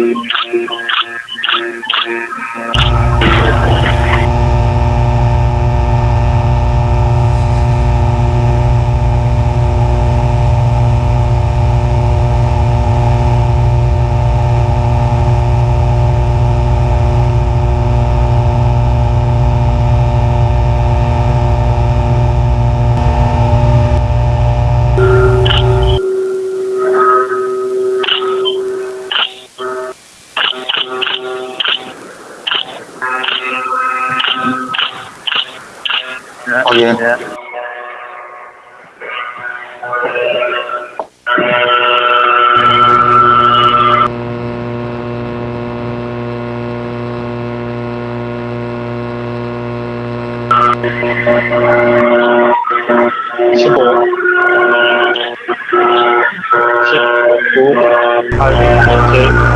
Thank you. 확인十五、十九、八、七、